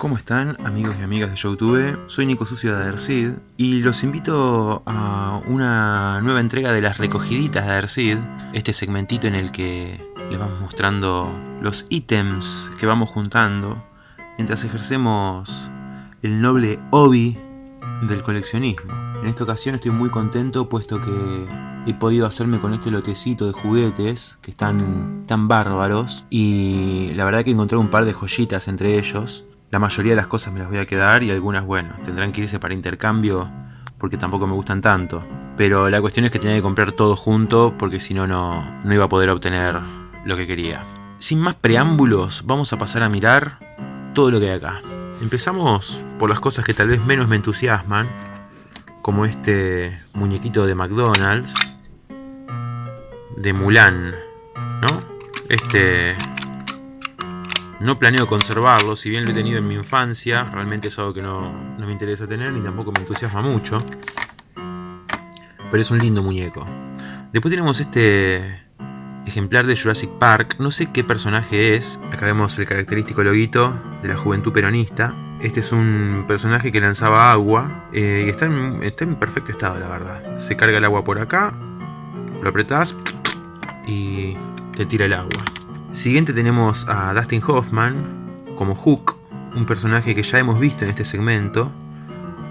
¿Cómo están amigos y amigas de Youtube? Soy Nico Sucio de Adersid y los invito a una nueva entrega de las recogiditas de Adersid, este segmentito en el que les vamos mostrando los ítems que vamos juntando mientras ejercemos el noble hobby del coleccionismo. En esta ocasión estoy muy contento puesto que he podido hacerme con este lotecito de juguetes que están tan bárbaros y la verdad que encontré un par de joyitas entre ellos la mayoría de las cosas me las voy a quedar y algunas, bueno, tendrán que irse para intercambio porque tampoco me gustan tanto. Pero la cuestión es que tenía que comprar todo junto porque si no, no iba a poder obtener lo que quería. Sin más preámbulos, vamos a pasar a mirar todo lo que hay acá. Empezamos por las cosas que tal vez menos me entusiasman, como este muñequito de McDonald's, de Mulan, ¿no? Este no planeo conservarlo, si bien lo he tenido en mi infancia, realmente es algo que no, me interesa tener ni tampoco me entusiasma mucho. Pero es un lindo muñeco. Después tenemos este ejemplar de Jurassic Park. No sé qué personaje es. Acá vemos el característico loguito de la juventud peronista. Este es un personaje que lanzaba agua eh, y está en, está en perfecto estado, la verdad. Se carga el agua por acá, lo apretás y te tira el agua. Siguiente tenemos a Dustin Hoffman como Hook, un personaje que ya hemos visto en este segmento,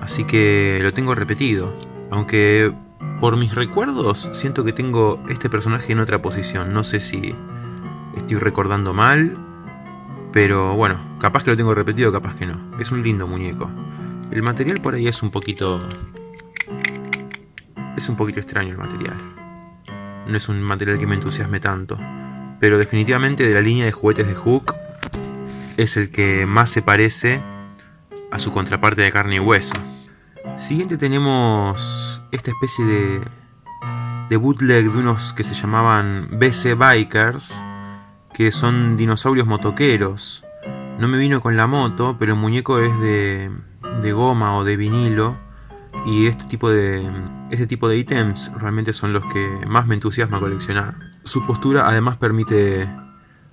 así que lo tengo repetido. Aunque por mis recuerdos siento que tengo este personaje en otra posición, no sé si estoy recordando mal, pero bueno, capaz que lo tengo repetido, capaz que no. Es un lindo muñeco. El material por ahí es un poquito... Es un poquito extraño el material. No es un material que me entusiasme tanto pero definitivamente de la línea de juguetes de Hook es el que más se parece a su contraparte de carne y hueso. Siguiente tenemos esta especie de, de bootleg de unos que se llamaban BC Bikers, que son dinosaurios motoqueros. No me vino con la moto, pero el muñeco es de, de goma o de vinilo y este tipo de este tipo de ítems realmente son los que más me entusiasma coleccionar. Su postura además permite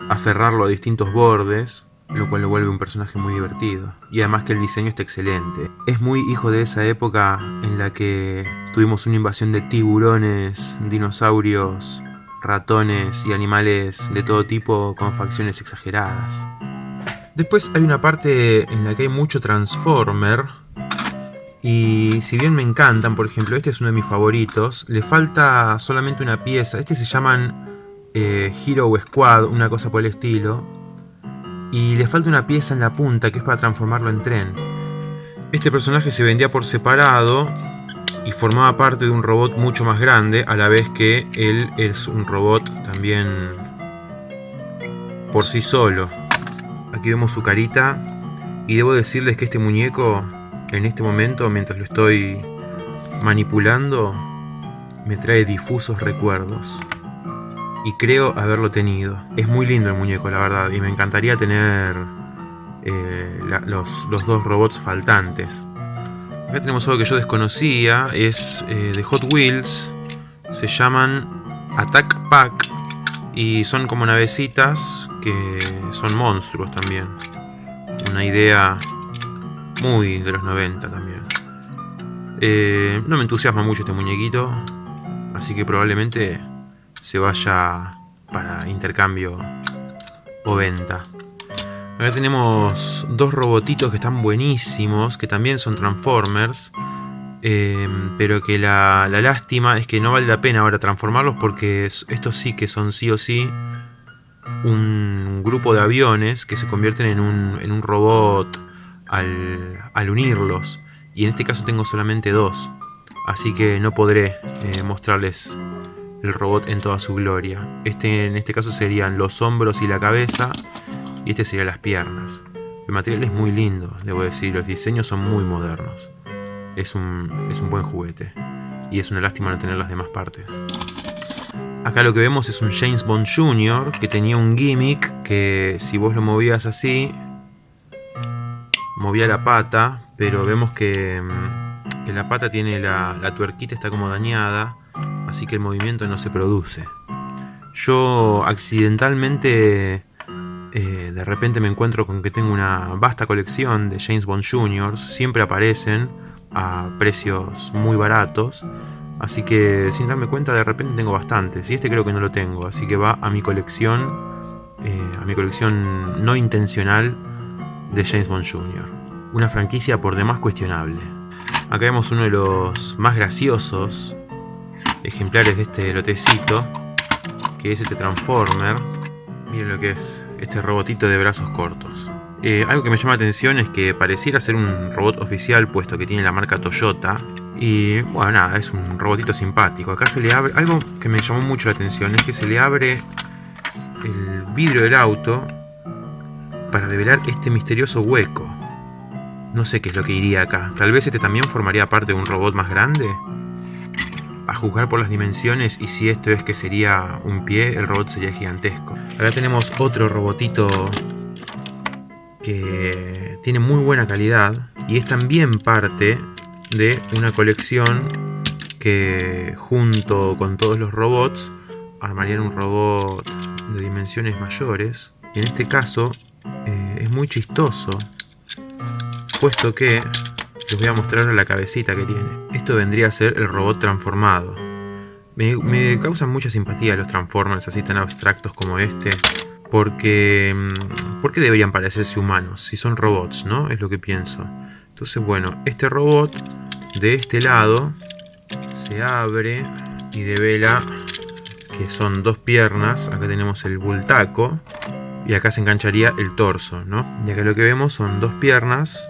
aferrarlo a distintos bordes, lo cual lo vuelve un personaje muy divertido. Y además que el diseño está excelente. Es muy hijo de esa época en la que tuvimos una invasión de tiburones, dinosaurios, ratones y animales de todo tipo con facciones exageradas. Después hay una parte en la que hay mucho Transformer, y si bien me encantan, por ejemplo, este es uno de mis favoritos, le falta solamente una pieza. Este se llaman eh, Hero Squad, una cosa por el estilo. Y le falta una pieza en la punta que es para transformarlo en tren. Este personaje se vendía por separado y formaba parte de un robot mucho más grande, a la vez que él es un robot también por sí solo. Aquí vemos su carita y debo decirles que este muñeco en este momento, mientras lo estoy manipulando, me trae difusos recuerdos. Y creo haberlo tenido. Es muy lindo el muñeco, la verdad, y me encantaría tener eh, los, dos robots faltantes. Acá tenemos algo que yo desconocía, es eh, de Hot Wheels, se llaman Attack Pack y son como navecitas que son monstruos también. Una idea muy de los 90 también. Eh, no me entusiasma mucho este muñequito, así que probablemente se vaya para intercambio o venta. Acá tenemos dos robotitos que están buenísimos, que también son Transformers, eh, pero que la, lástima es que no vale la pena ahora transformarlos porque estos sí que son sí o sí un grupo de aviones que se convierten en un, en un robot al, unirlos. Y en este caso tengo solamente dos. Así que no podré eh, mostrarles el robot en toda su gloria. Este en este caso serían los hombros y la cabeza. Y este serían las piernas. El material es muy lindo, debo decir. Los diseños son muy modernos. Es un, es un buen juguete. Y es una lástima no tener las demás partes. Acá lo que vemos es un James Bond Jr. que tenía un gimmick que si vos lo movías así movía la pata, pero vemos que, mm, la pata tiene la, la, tuerquita, está como dañada, así que el movimiento no se produce. Yo accidentalmente eh, de repente me encuentro con que tengo una vasta colección de James Bond Jr. Siempre aparecen a precios muy baratos. Así que sin darme cuenta de repente tengo bastantes. Y este creo que no lo tengo. Así que va a mi colección. Eh, a mi colección no intencional de James Bond Jr. Una franquicia por demás cuestionable. Acá vemos uno de los más graciosos ejemplares de este lotecito. Que es este Transformer. Miren lo que es este robotito de brazos cortos. Eh, algo que me llama la atención es que pareciera ser un robot oficial puesto que tiene la marca Toyota. Y bueno, nada, es un robotito simpático. Acá se le abre... Algo que me llamó mucho la atención es que se le abre el vidrio del auto para develar este misterioso hueco. No sé qué es lo que iría acá. Tal vez este también formaría parte de un robot más grande. A juzgar por las dimensiones y si esto es que sería un pie, el robot sería gigantesco. Acá tenemos otro robotito que tiene muy buena calidad y es también parte de una colección que junto con todos los robots armarían un robot de dimensiones mayores. En este caso eh, es muy chistoso, puesto que les voy a mostrar la cabecita que tiene. Esto vendría a ser el robot transformado. Me, me causan mucha simpatía los Transformers así tan abstractos como este. Porque, mm, ¿por qué deberían parecerse humanos si son robots, no? Es lo que pienso. Entonces, bueno, este robot de este lado se abre y devela que son dos piernas. Acá tenemos el bultaco y acá se engancharía el torso, ¿no? Y acá lo que vemos son dos piernas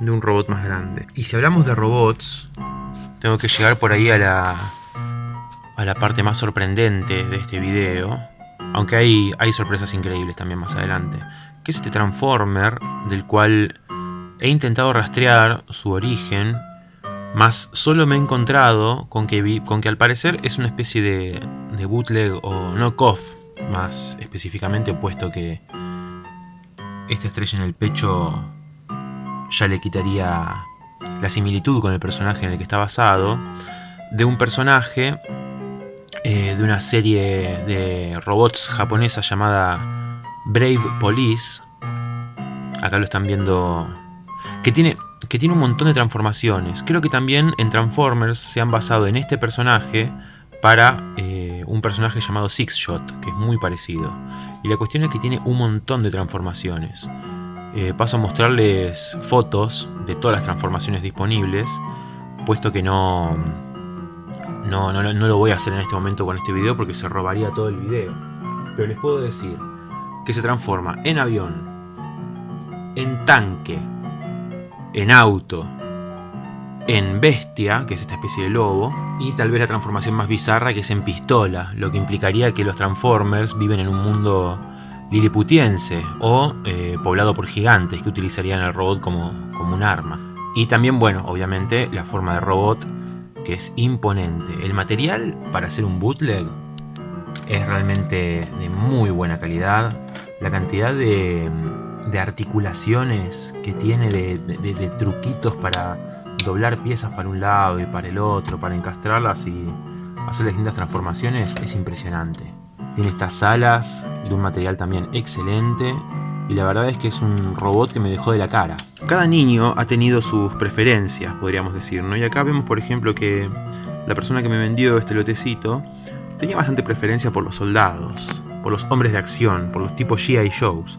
de un robot más grande. Y si hablamos de robots, tengo que llegar por ahí a la, a la parte más sorprendente de este video aunque hay, hay sorpresas increíbles también más adelante. Que es este Transformer del cual he intentado rastrear su origen, más solo me he encontrado con que, con que al parecer es una especie de, de bootleg o knockoff, más específicamente puesto que esta estrella en el pecho ya le quitaría la similitud con el personaje en el que está basado, de un personaje eh, de una serie de robots japonesa llamada Brave Police. Acá lo están viendo. Que tiene, que tiene un montón de transformaciones. Creo que también en Transformers se han basado en este personaje para eh, un personaje llamado Six Shot, que es muy parecido. Y la cuestión es que tiene un montón de transformaciones. Eh, paso a mostrarles fotos de todas las transformaciones disponibles, puesto que no, no, no, no lo voy a hacer en este momento con este video porque se robaría todo el video. Pero les puedo decir que se transforma en avión, en tanque, en auto, en bestia, que es esta especie de lobo, y tal vez la transformación más bizarra que es en pistola, lo que implicaría que los Transformers viven en un mundo liliputiense o eh, poblado por gigantes que utilizarían el robot como, como un arma. Y también, bueno, obviamente la forma de robot que es imponente. El material para hacer un bootleg es realmente de muy buena calidad. La cantidad de, articulaciones que tiene, de, truquitos para doblar piezas para un lado y para el otro, para encastrarlas y hacer distintas transformaciones es impresionante. Tiene estas alas de un material también excelente y la verdad es que es un robot que me dejó de la cara. Cada niño ha tenido sus preferencias, podríamos decir, ¿no? Y acá vemos, por ejemplo, que la persona que me vendió este lotecito tenía bastante preferencia por los soldados, por los hombres de acción, por los tipos G.I. Shows.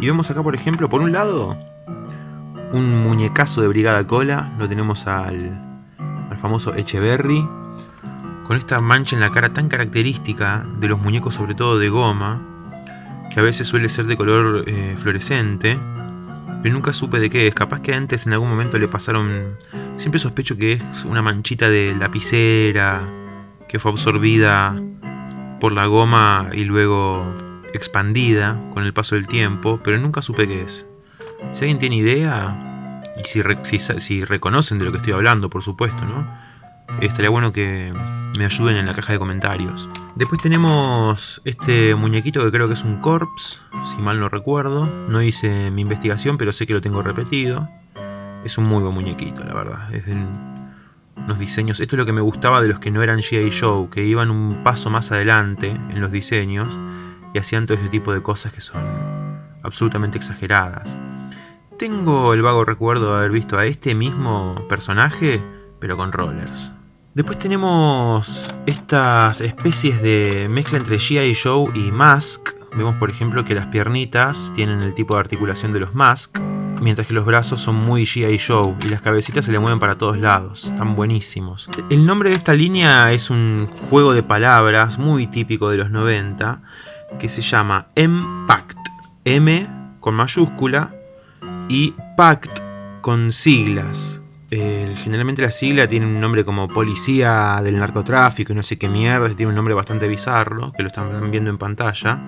Y vemos acá, por ejemplo, por un lado, un muñecazo de Brigada Cola, lo tenemos al, al famoso Echeverry, con esta mancha en la cara tan característica de los muñecos, sobre todo de goma, que a veces suele ser de color eh, fluorescente, pero nunca supe de qué es. Capaz que antes en algún momento le pasaron... Siempre sospecho que es una manchita de lapicera que fue absorbida por la goma y luego expandida con el paso del tiempo, pero nunca supe qué es. Si alguien tiene idea, y si, reconocen de lo que estoy hablando, por supuesto, ¿no? Estaría bueno que me ayuden en la caja de comentarios. Después tenemos este muñequito que creo que es un corpse, si mal no recuerdo. No hice mi investigación, pero sé que lo tengo repetido. Es un muy buen muñequito, la verdad. Es de unos diseños... Esto es lo que me gustaba de los que no eran G.I. Joe, que iban un paso más adelante en los diseños y hacían todo ese tipo de cosas que son absolutamente exageradas. Tengo el vago recuerdo de haber visto a este mismo personaje, pero con rollers. Después tenemos estas especies de mezcla entre G.I. Joe y Mask. Vemos por ejemplo que las piernitas tienen el tipo de articulación de los Mask, mientras que los brazos son muy G.I. Joe y las cabecitas se le mueven para todos lados, están buenísimos. El nombre de esta línea es un juego de palabras muy típico de los 90 que se llama M-Pact, M con mayúscula y Pact con siglas. generalmente la sigla tiene un nombre como Policía del Narcotráfico y no sé qué mierda, tiene un nombre bastante bizarro, que lo están viendo en pantalla.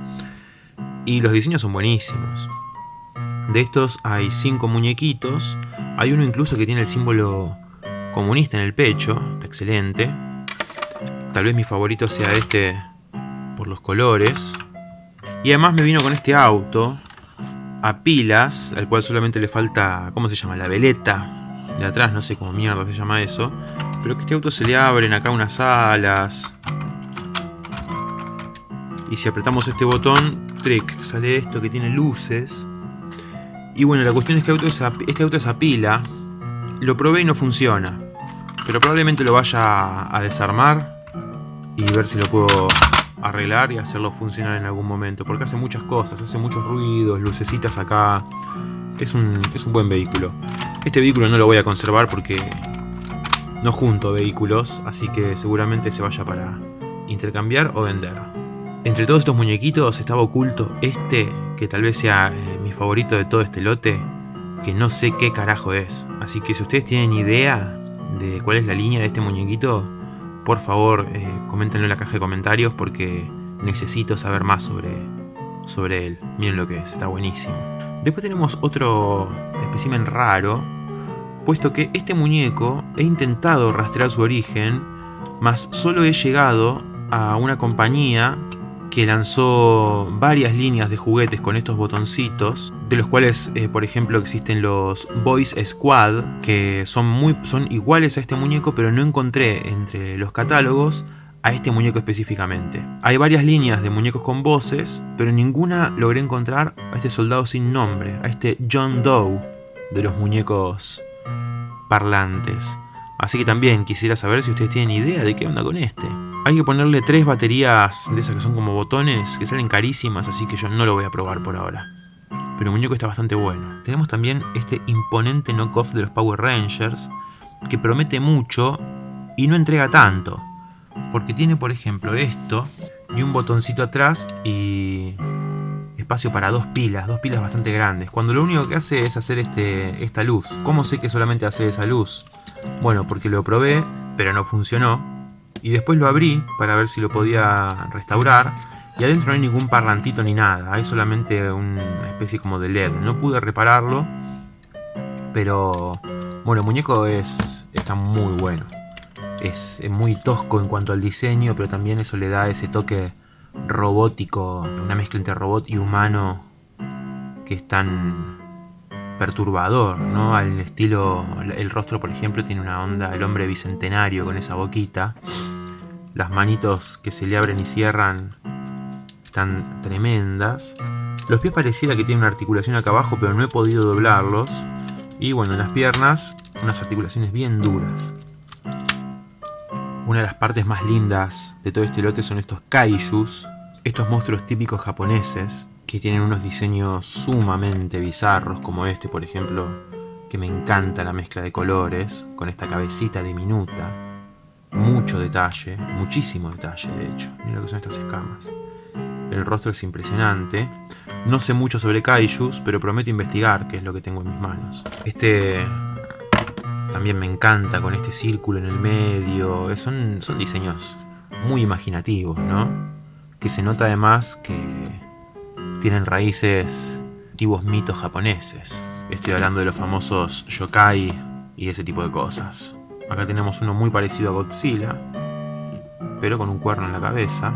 Y los diseños son buenísimos. De estos hay cinco muñequitos. Hay uno incluso que tiene el símbolo comunista en el pecho. Está excelente. Tal vez mi favorito sea este por los colores. Y además me vino con este auto a pilas, al cual solamente le falta, ¿cómo se llama? La veleta de atrás, no sé cómo mierda se llama eso. Pero que este auto se le abren acá unas alas. Y si apretamos este botón, trick, sale esto que tiene luces. Y bueno, la cuestión es que este auto es a pila. Lo probé y no funciona. Pero probablemente lo vaya a desarmar y ver si lo puedo arreglar y hacerlo funcionar en algún momento. Porque hace muchas cosas, hace muchos ruidos, lucecitas acá. Es un, es un buen vehículo. Este vehículo no lo voy a conservar porque no junto vehículos, así que seguramente se vaya para intercambiar o vender. Entre todos estos muñequitos estaba oculto este, que tal vez sea eh, mi favorito de todo este lote, que no sé qué carajo es. Así que si ustedes tienen idea de cuál es la línea de este muñequito, por favor eh, coméntenlo en la caja de comentarios porque necesito saber más sobre, sobre él. Miren lo que es, está buenísimo. Después tenemos otro espécimen raro, puesto que este muñeco he intentado rastrear su origen, mas solo he llegado a una compañía que lanzó varias líneas de juguetes con estos botoncitos, de los cuales, eh, por ejemplo, existen los Boys Squad, que son, muy, son iguales a este muñeco, pero no encontré entre los catálogos a este muñeco específicamente. Hay varias líneas de muñecos con voces, pero ninguna logré encontrar a este soldado sin nombre, a este John Doe de los muñecos parlantes. Así que también quisiera saber si ustedes tienen idea de qué onda con este. Hay que ponerle tres baterías de esas que son como botones, que salen carísimas, así que yo no lo voy a probar por ahora. Pero el muñeco está bastante bueno. Tenemos también este imponente knockoff de los Power Rangers, que promete mucho y no entrega tanto. Porque tiene, por ejemplo, esto, y un botoncito atrás y espacio para dos pilas, dos pilas bastante grandes. Cuando lo único que hace es hacer este, esta luz. ¿Cómo sé que solamente hace esa luz? Bueno, porque lo probé, pero no funcionó y después lo abrí para ver si lo podía restaurar y adentro no hay ningún parlantito ni nada, hay solamente una especie como de LED. No pude repararlo, pero bueno, el muñeco es, está muy bueno. Es, muy tosco en cuanto al diseño, pero también eso le da ese toque robótico, una mezcla entre robot y humano que es tan perturbador, ¿no? Al estilo, el rostro por ejemplo tiene una onda, el hombre bicentenario con esa boquita las manitos que se le abren y cierran están tremendas. Los pies pareciera que tienen una articulación acá abajo, pero no he podido doblarlos. Y bueno, las piernas, unas articulaciones bien duras. Una de las partes más lindas de todo este lote son estos kaijus, estos monstruos típicos japoneses, que tienen unos diseños sumamente bizarros, como este por ejemplo, que me encanta la mezcla de colores, con esta cabecita diminuta, mucho detalle, muchísimo detalle de hecho. Mira lo que son estas escamas. El rostro es impresionante. No sé mucho sobre kaijus, pero prometo investigar qué es lo que tengo en mis manos. Este también me encanta con este círculo en el medio. Son, son diseños muy imaginativos, ¿no? Que se nota además que tienen raíces antiguos mitos japoneses. Estoy hablando de los famosos yokai y ese tipo de cosas. Acá tenemos uno muy parecido a Godzilla, pero con un cuerno en la cabeza.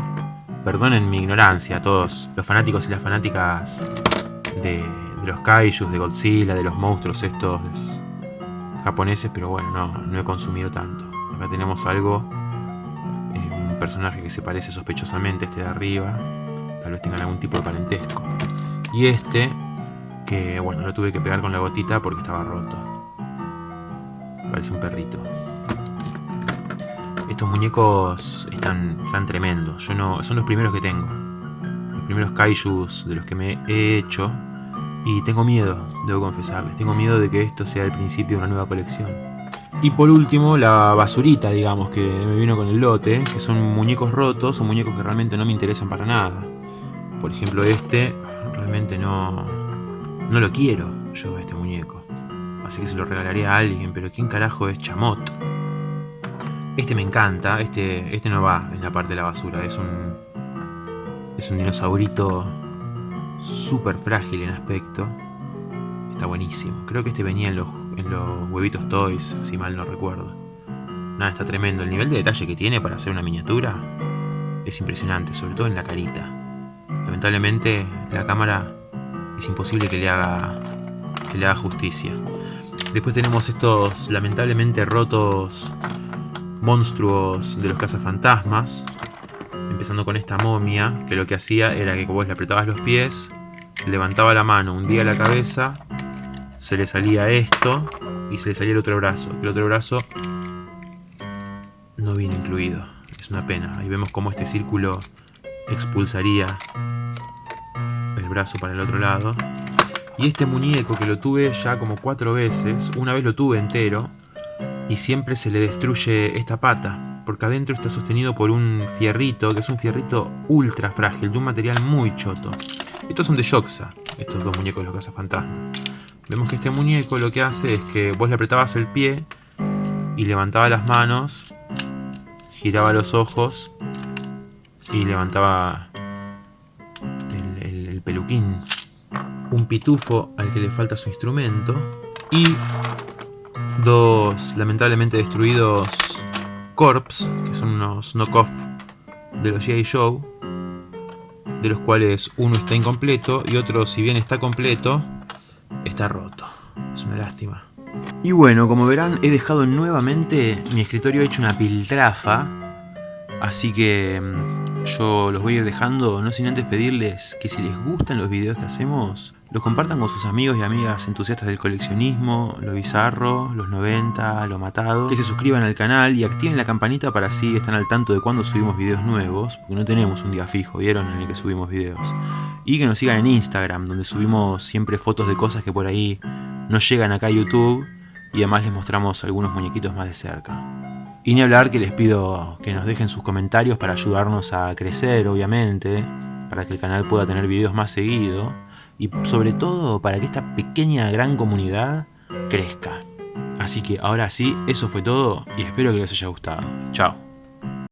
Perdonen mi ignorancia a todos los fanáticos y las fanáticas de, los kaijus, de Godzilla, de los monstruos estos japoneses, pero bueno, no, no he consumido tanto. Acá tenemos algo, eh, un personaje que se parece sospechosamente a este de arriba, tal vez tengan algún tipo de parentesco. Y este Que bueno, lo tuve que pegar con la gotita porque estaba roto. Parece un perrito. Estos muñecos están, están tremendos. Yo no, son los primeros que tengo. Los primeros kaijus de los que me he hecho. Y tengo miedo, debo confesarles. Tengo miedo de que esto sea el principio de una nueva colección. Y por último, la basurita, digamos, que me vino con el lote, que son muñecos rotos o muñecos que realmente no me interesan para nada. Por ejemplo, este, realmente no, no lo quiero yo, este muñeco. Así que se lo regalaré a alguien, pero ¿quién carajo es Chamot? Este me encanta, este, este no va en la parte de la basura, es un, es un dinosaurito súper frágil en aspecto. Está buenísimo. Creo que este venía en los, en los huevitos toys, si mal no recuerdo. Nada, está tremendo. El nivel de detalle que tiene para hacer una miniatura es impresionante, sobre todo en la carita. Lamentablemente la cámara es imposible que le haga, que le haga justicia. Después tenemos estos lamentablemente rotos monstruos de los cazafantasmas. Empezando con esta momia, que lo que hacía era que vos le apretabas los pies, levantaba la mano, hundía la cabeza, se le salía esto y se le salía el otro brazo. El otro brazo no viene incluido. Es una pena. Ahí vemos cómo este círculo expulsaría brazo para el otro lado. Y este muñeco que lo tuve ya como cuatro veces, una vez lo tuve entero, y siempre se le destruye esta pata porque adentro está sostenido por un fierrito, que es un fierrito ultra frágil, de un material muy choto. Estos son de Shoxa, estos dos muñecos de los cazafantasmas. Vemos que este muñeco lo que hace es que vos le apretabas el pie y levantaba las manos, giraba los ojos y levantaba Un pitufo al que le falta su instrumento y dos lamentablemente destruidos Corps, que son unos knockoff de los G.I. Joe, de los cuales uno está incompleto y otro, si bien está completo, está roto. Es una lástima. Y bueno, como verán, he dejado nuevamente mi escritorio hecho una piltrafa, así que mm, yo los voy a ir dejando, no sin antes pedirles que si les gustan los videos que hacemos, lo compartan con sus amigos y amigas entusiastas del coleccionismo, lo bizarro, los 90, lo matado, que se suscriban al canal y activen la campanita para así estar al tanto de cuando subimos videos nuevos, porque no tenemos un día fijo, vieron, en el que subimos videos. Y que nos sigan en Instagram, donde subimos siempre fotos de cosas que por ahí no llegan acá a YouTube y además les mostramos algunos muñequitos más de cerca. Y ni hablar que les pido que nos dejen sus comentarios para ayudarnos a crecer, obviamente, para que el canal pueda tener videos más seguido y sobre todo para que esta pequeña gran comunidad crezca. Así que ahora sí, eso fue todo y espero que les haya gustado. Chao.